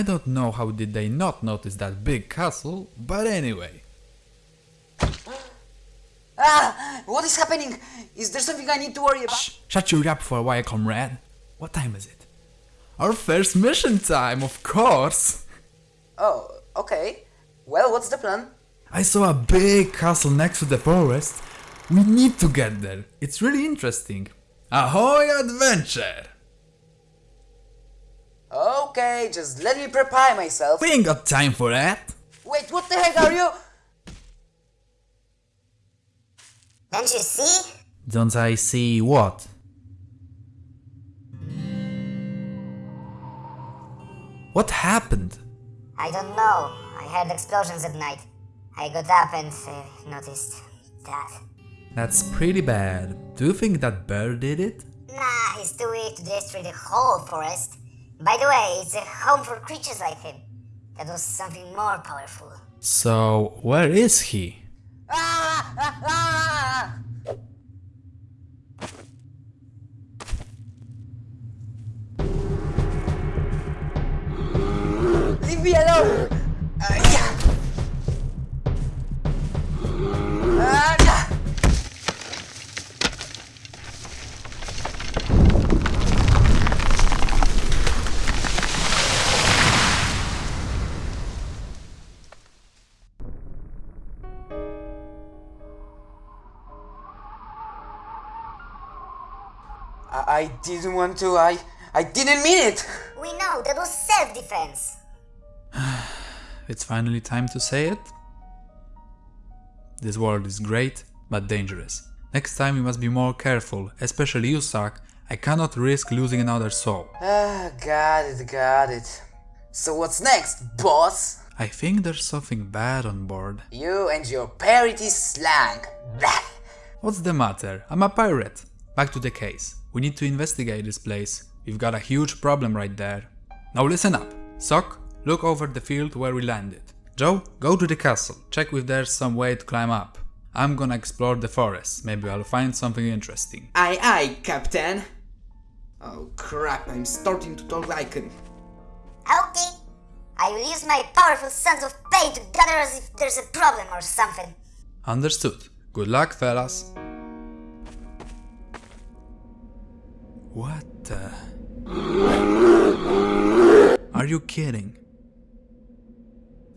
I don't know how did they not notice that big castle, but anyway. Ah! What is happening? Is there something I need to worry about? Shh, shut your up for a while, comrade. What time is it? Our first mission time, of course! Oh, okay. Well, what's the plan? I saw a big castle next to the forest. We need to get there. It's really interesting. Ahoy adventure! Okay, just let me prepare myself. We ain't got time for that. Wait, what the heck are you? Don't you see? Don't I see what? What happened? I don't know. I heard explosions at night. I got up and uh, noticed that. That's pretty bad. Do you think that bear did it? Nah, he's too weak to destroy the whole forest. By the way, it's a home for creatures like him. That was something more powerful. So, where is he? Leave me alone! I, I didn't want to. I I didn't mean it. We know that was self-defense. It's finally time to say it. This world is great, but dangerous. Next time we must be more careful, especially you, Sak. I cannot risk losing another soul. Ah, got it, got it. So what's next, boss? I think there's something bad on board. You and your parity slang. Blah. What's the matter? I'm a pirate. Back to the case. We need to investigate this place. We've got a huge problem right there. Now listen up. Sock, look over the field where we landed. Joe, go to the castle. Check if there's some way to climb up. I'm gonna explore the forest. Maybe I'll find something interesting. Aye, aye, Captain. Oh crap, I'm starting to talk like an... Okay. I will use my powerful sense of pain to gather as if there's a problem or something. Understood. Good luck, fellas. What the... Are you kidding?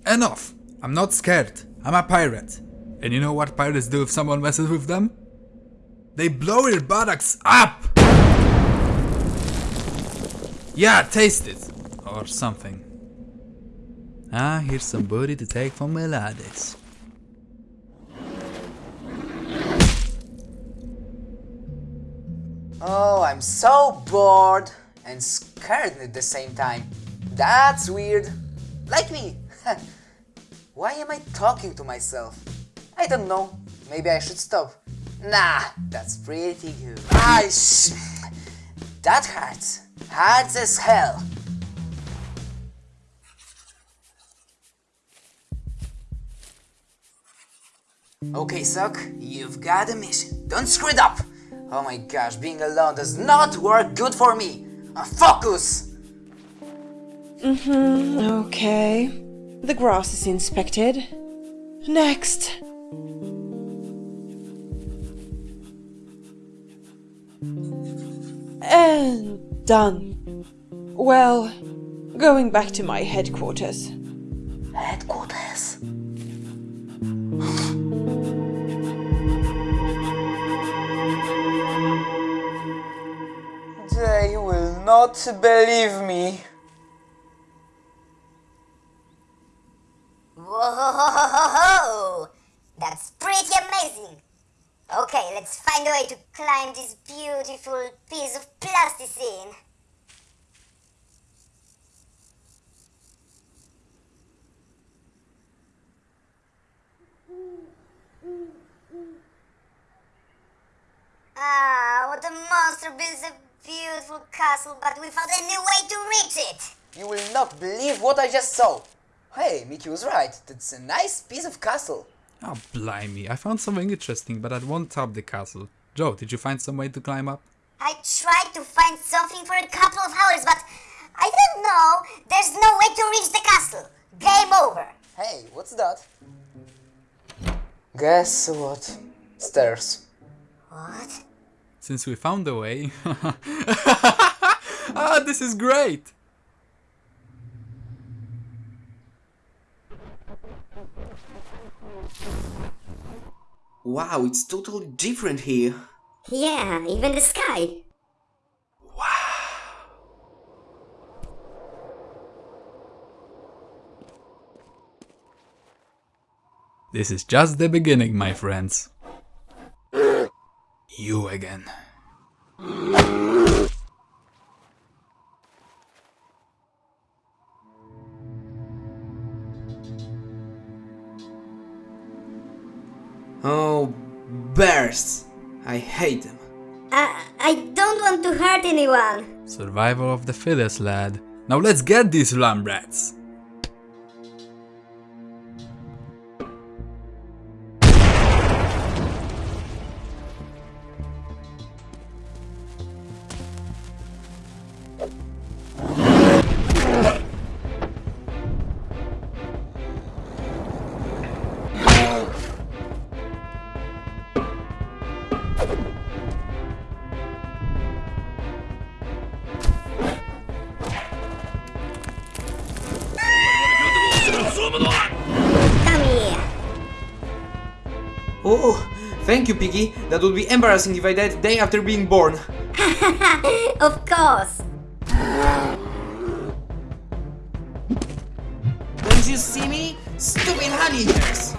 Enough! I'm not scared. I'm a pirate. And you know what pirates do if someone messes with them? They blow your buttocks up! Yeah, taste it! Or something. Ah, here's some booty to take from Melades. Oh, I'm so bored and scared at the same time. That's weird. Like me. Why am I talking to myself? I don't know. Maybe I should stop. Nah, that's pretty good. Ah, that hurts. Hurts as hell. Okay, Sock, you've got a mission. Don't screw it up! Oh my gosh, being alone does not work good for me! Uh, focus! Mm-hmm, okay. The grass is inspected. Next. And done. Well, going back to my headquarters. Headquarters. Not believe me. Whoa! That's pretty amazing! Okay, let's find a way to climb this beautiful piece of plasticine. Ah, what a monster beautiful castle, but without any way to reach it! You will not believe what I just saw. Hey, Mickey was right. That's a nice piece of castle. Oh, blimey, I found something interesting, but I won't top the castle. Joe, did you find some way to climb up? I tried to find something for a couple of hours, but I don't know. There's no way to reach the castle. Game over. Hey, what's that? Guess what? Stairs. What? Since we found a way. ah, this is great! Wow, it's totally different here. Yeah, even the sky. Wow. This is just the beginning, my friends. You again. Oh, bears! I hate them. I, I don't want to hurt anyone. Survival of the fittest, lad. Now let's get these lamb rats. Oh, oh, thank you, Piggy. That would be embarrassing if I died day after being born. Of course. Don't you see me? Stupid honey eaters!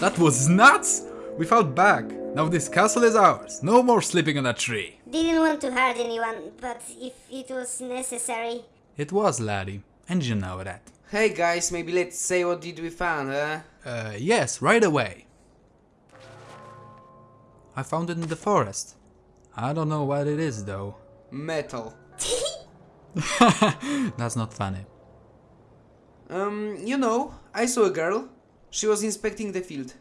That was nuts! We fought back. Now this castle is ours. No more sleeping on a tree. Didn't want to hurt anyone, but if it was necessary. It was, laddie. And you know that. Hey guys, maybe let's say what did we find, huh? Uh, yes, right away. I found it in the forest. I don't know what it is though. Metal. That's not funny. Um, you know, I saw a girl. She was inspecting the field.